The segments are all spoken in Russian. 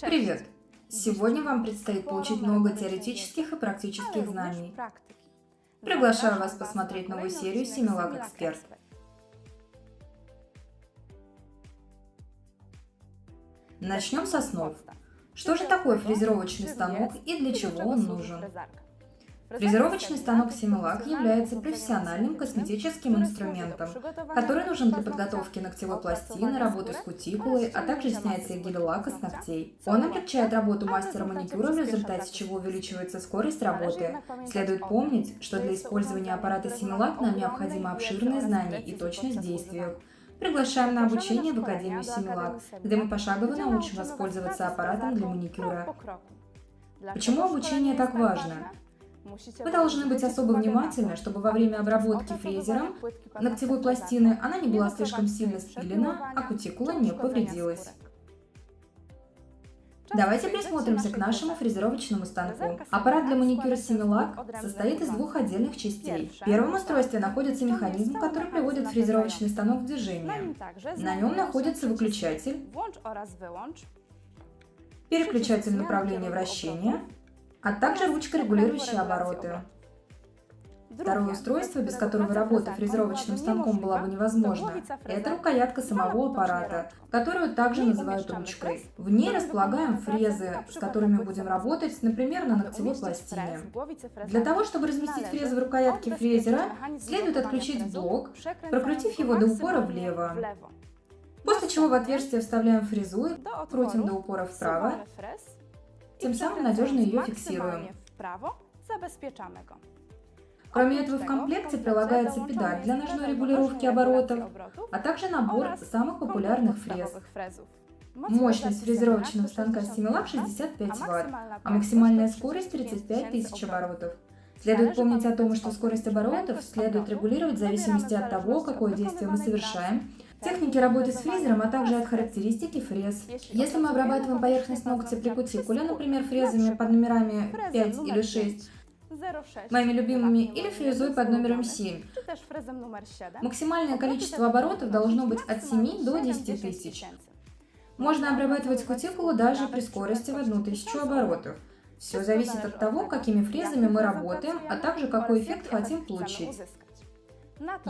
Привет! Сегодня вам предстоит получить много теоретических и практических знаний. Приглашаю вас посмотреть новую серию Симилак Эксперт. Начнем с основ. Что же такое фрезеровочный станок и для чего он нужен? Фрезеровочный станок Similac является профессиональным косметическим инструментом, который нужен для подготовки ногтевой пластины, работы с кутикулой, а также снятия гель-лака с ногтей. Он облегчает работу мастера маникюра, в результате чего увеличивается скорость работы. Следует помнить, что для использования аппарата Similac нам необходимо обширное знание и точность в действиях. Приглашаем на обучение в Академию Similac, где мы пошагово научим вас пользоваться аппаратом для маникюра. Почему обучение так важно? Вы должны быть особо внимательны, чтобы во время обработки фрезером ногтевой пластины она не была слишком сильно спилена, а кутикула не повредилась. Давайте присмотримся к нашему фрезеровочному станку. Аппарат для маникюра Similac состоит из двух отдельных частей. В первом устройстве находится механизм, который приводит фрезеровочный станок в движение. На нем находится выключатель, переключатель направления вращения, а также ручка, регулирующая обороты. Второе устройство, без которого работа фрезеровочным станком была бы невозможна, это рукоятка самого аппарата, которую также называют ручкой. В ней располагаем фрезы, с которыми будем работать, например, на ногтевой пластине. Для того, чтобы разместить фрезы в рукоятке фрезера, следует отключить блок, прокрутив его до упора влево. После чего в отверстие вставляем фрезу, крутим до упора вправо тем самым надежно ее фиксируем. Кроме этого, в комплекте прилагается педаль для ножной регулировки оборотов, а также набор самых популярных фрез. Мощность фрезеровочного станка Similac 65 Вт, а максимальная скорость 35 тысяч оборотов. Следует помнить о том, что скорость оборотов следует регулировать в зависимости от того, какое действие мы совершаем, техники работы с фрезером, а также от характеристики фрез. Если мы обрабатываем поверхность ногтя при кутикуле, например, фрезами под номерами 5 или 6, моими любимыми, или фрезой под номером 7. Максимальное количество оборотов должно быть от 7 до 10 тысяч. Можно обрабатывать кутикулу даже при скорости в 1000 оборотов. Все зависит от того, какими фрезами мы работаем, а также какой эффект хотим получить.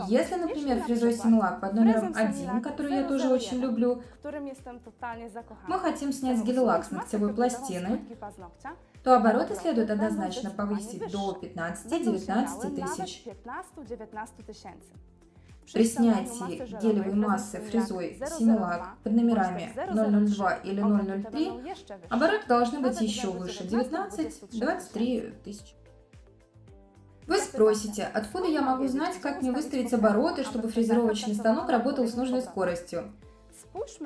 Если, например, фрезой Симлак под номером 1, который я тоже очень люблю, мы хотим снять гель-лак с ногтевой пластины, то обороты следует однозначно повысить до 15-19 тысяч. При снятии гелевой массы фрезой Similac под номерами 002 или 003 обороты должны быть еще выше 19-23 тысяч. Спросите, откуда я могу знать, как мне выставить обороты, чтобы фрезеровочный станок работал с нужной скоростью?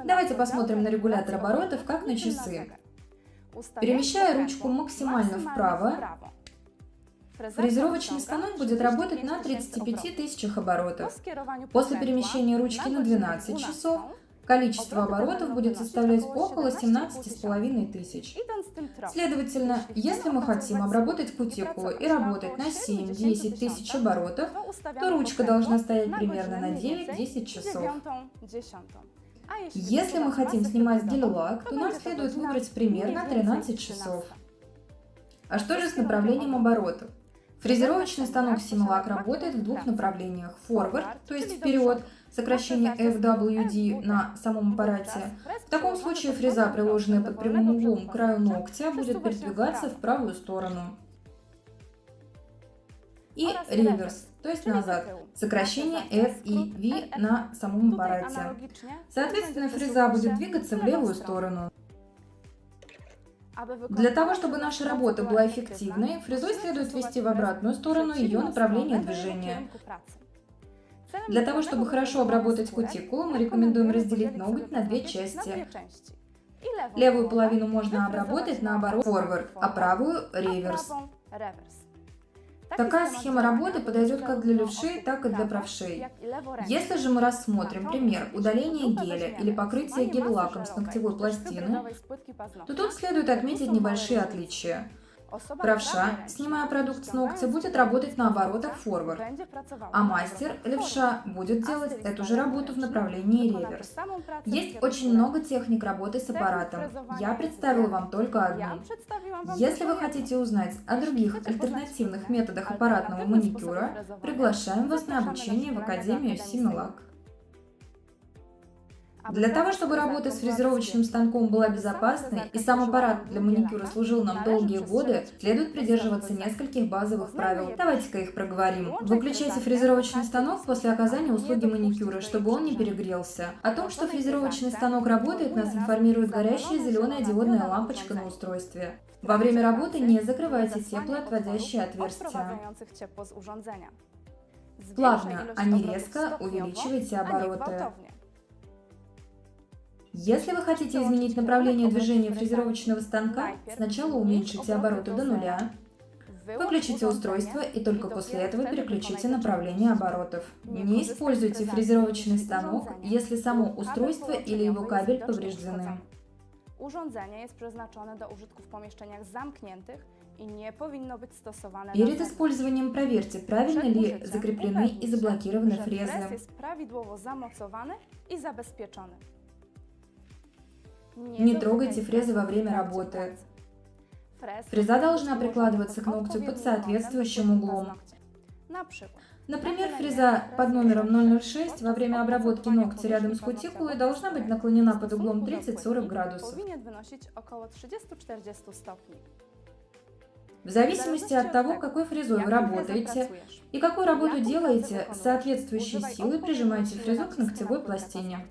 Давайте посмотрим на регулятор оборотов, как на часы. Перемещая ручку максимально вправо, фрезеровочный станок будет работать на 35 тысячах оборотов. После перемещения ручки на 12 часов Количество оборотов будет составлять около 17,5 тысяч. Следовательно, если мы хотим обработать кутикулу и работать на 7-10 тысяч оборотов, то ручка должна стоять примерно на 9-10 часов. Если мы хотим снимать гель-лак, то нам следует выбрать примерно 13 часов. А что же с направлением оборотов? Фрезеровочный станок Similac работает в двух направлениях. Forward, то есть вперед, сокращение FWD на самом аппарате. В таком случае фреза, приложенная под прямым углом к краю ногтя, будет передвигаться в правую сторону. И реверс, то есть назад, сокращение F и V на самом аппарате. Соответственно, фреза будет двигаться в левую сторону. Для того, чтобы наша работа была эффективной, фрезой следует ввести в обратную сторону ее направление движения. Для того, чтобы хорошо обработать кутикулу, мы рекомендуем разделить ноготь на две части. Левую половину можно обработать наоборот forward, а правую реверс. Такая схема работы подойдет как для левшей, так и для правшей. Если же мы рассмотрим пример удаления геля или покрытия гель-лаком с ногтевой пластины, то тут следует отметить небольшие отличия. Правша, снимая продукт с ногтя, будет работать на оборотах форвард, а мастер, левша, будет делать эту же работу в направлении реверс. Есть очень много техник работы с аппаратом. Я представила вам только одну. Если вы хотите узнать о других альтернативных методах аппаратного маникюра, приглашаем вас на обучение в Академию Симилак. Для того, чтобы работа с фрезеровочным станком была безопасной и сам аппарат для маникюра служил нам долгие годы, следует придерживаться нескольких базовых правил. Давайте-ка их проговорим. Выключайте фрезеровочный станок после оказания услуги маникюра, чтобы он не перегрелся. О том, что фрезеровочный станок работает, нас информирует горящая зеленая диодная лампочка на устройстве. Во время работы не закрывайте теплоотводящие отверстия. Плавно, а не резко увеличивайте обороты. Если вы хотите изменить направление движения фрезеровочного станка, сначала уменьшите обороты до нуля, Выключите устройство и только после этого переключите направление оборотов. Не используйте фрезеровочный станок, если само устройство или его кабель повреждены. Urządzenie jest przeznaczone do użytku w pomieszczeniach zamkniętych i nie powinno być stosowane Перед использованием проверьте, правильно ли закреплены и заблокированы фрезы. jest prawidłowo zamocowany i zabezpieczony. Не трогайте фрезы во время работы. Фреза должна прикладываться к ногтю под соответствующим углом. Например, фреза под номером 006 во время обработки ногтя рядом с кутикулой должна быть наклонена под углом 30-40 градусов. В зависимости от того, какой фрезой вы работаете и какую работу делаете, с соответствующей силой прижимайте фрезу к ногтевой пластине.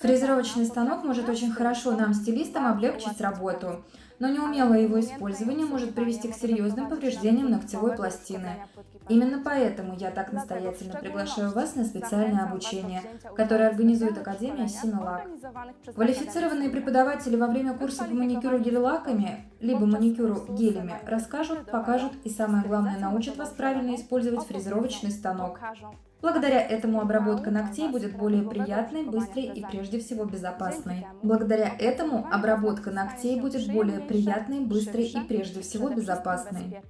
Фрезеровочный станок может очень хорошо нам, стилистам, облегчить работу, но неумелое его использование может привести к серьезным повреждениям ногтевой пластины. Именно поэтому я так настоятельно приглашаю вас на специальное обучение, которое организует Академия Синолак. Квалифицированные преподаватели во время курса по маникюру гель-лаками, либо маникюру гелями, расскажут, покажут и, самое главное, научат вас правильно использовать фрезеровочный станок. Благодаря этому обработка ногтей будет более приятной, быстрой и прежде всего безопасной. Благодаря этому обработка ногтей будет более приятной, быстрой и прежде всего безопасной.